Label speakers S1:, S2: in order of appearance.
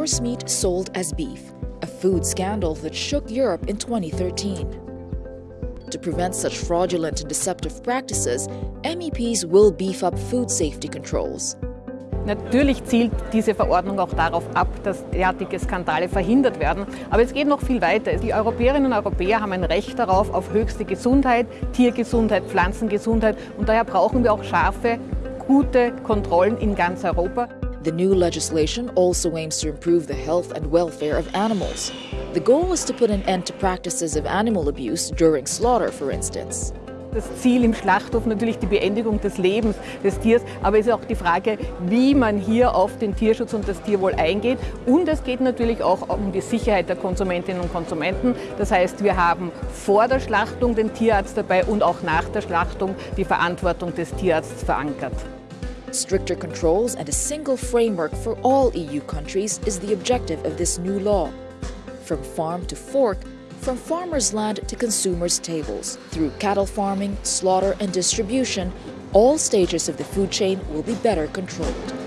S1: horse meat sold as beef, a food scandal that shook Europe in 2013. To prevent such fraudulent and deceptive practices, MEPs will beef up food safety controls.
S2: Natürlich zielt diese Verordnung auch darauf ab, dass derartige Skandale verhindert werden. Aber es geht noch viel weiter. Die Europäerinnen und Europäer haben ein Recht darauf, auf höchste Gesundheit, Tiergesundheit, Pflanzengesundheit. Und daher brauchen wir auch scharfe, gute Kontrollen in ganz Europa.
S1: The new legislation also aims to improve the health and welfare of animals. The goal is to put an end to practices of animal abuse during slaughter, for instance.
S2: Das Ziel im Schlachthof natürlich die Beendigung des Lebens des Tiers, aber es ist auch die Frage, wie man hier auf den Tierschutz und das Tierwohl eingeht. Und es geht natürlich auch um die Sicherheit der Konsumentinnen und Konsumenten. Das heißt, wir haben vor der Schlachtung den Tierarzt dabei und auch nach der Schlachtung die Verantwortung des Tierarztes verankert.
S1: Stricter controls and a single framework for all EU countries is the objective of this new law. From farm to fork, from farmers' land to consumers' tables, through cattle farming, slaughter, and distribution, all stages of the food chain will be better controlled.